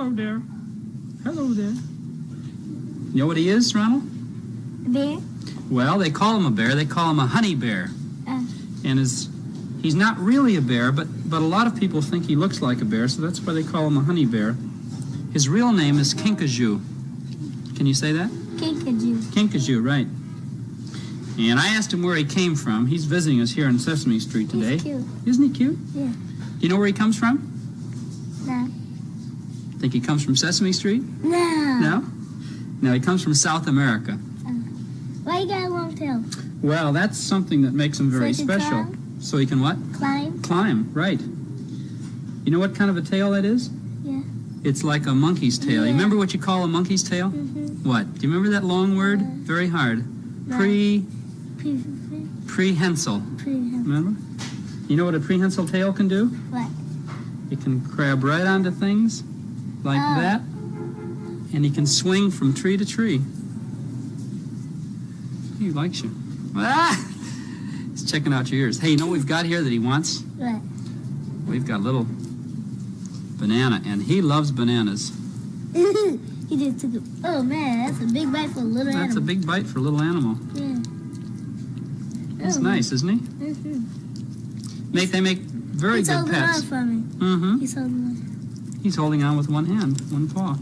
Hello there. Hello there. You know what he is, Ronald? Bear? Well, they call him a bear. They call him a honey bear. Uh. And his, he's not really a bear, but, but a lot of people think he looks like a bear, so that's why they call him a honey bear. His real name is Kinkajou. Can you say that? Kinkajou. Kinkajou, right. And I asked him where he came from. He's visiting us here on Sesame Street today. He's cute. Isn't he cute? Yeah. You know where he comes from? No. Think he comes from Sesame Street? No. No? No, he comes from South America. Why you got a long tail? Well, that's something that makes him very So special. climb? So he can what? Climb? Climb, right. You know what kind of a tail that is? Yeah. It's like a monkey's tail. You remember what you call a monkey's tail? Mm-hmm. What? Do you remember that long word? Uh, Very hard. no. Pre Pre- prehensile. pre- Remember? You know what a prehensile tail can do? What? It can grab right onto things like Oh. that, and he can swing from tree to tree. He likes you. Ah! He's checking out your ears. Hey, you know what we've got here that he wants? What? We've got a little banana, and he loves bananas. he just took a. Oh man, that's a big bite for a little animal. That's a big bite for a little animal. Yeah. That's Oh, nice, isn't he? Mm-hmm. Make they make very good holding pets. on for me. Mm-hmm. He's holding on. He's holding on with one hand, one paw.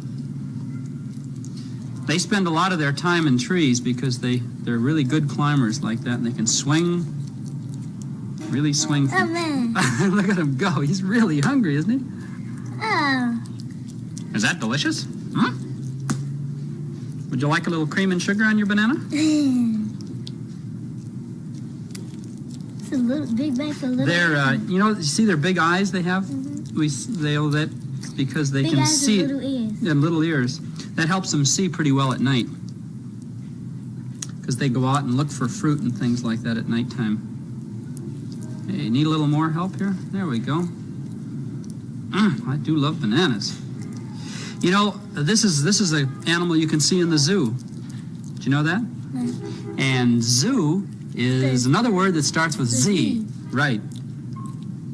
They spend a lot of their time in trees because they, they're really good climbers like that and they can swing, really swing. Oh man. Look at him go. He's really hungry, isn't he? Oh. Is that delicious? Huh? Would you like a little cream and sugar on your banana? it's a little big for a little. They're, uh, you know, you see their big eyes they have? Mhm. We, they, oh, that, because they Big can eyes see. and little ears. and little ears. That helps them see pretty well at night. Because they go out and look for fruit and things like that at nighttime. Hey, need a little more help here? There we go. Mm, I do love bananas. You know, this is this is an animal you can see in the zoo. Do you know that? And zoo is another word that starts with Z. Z. Right.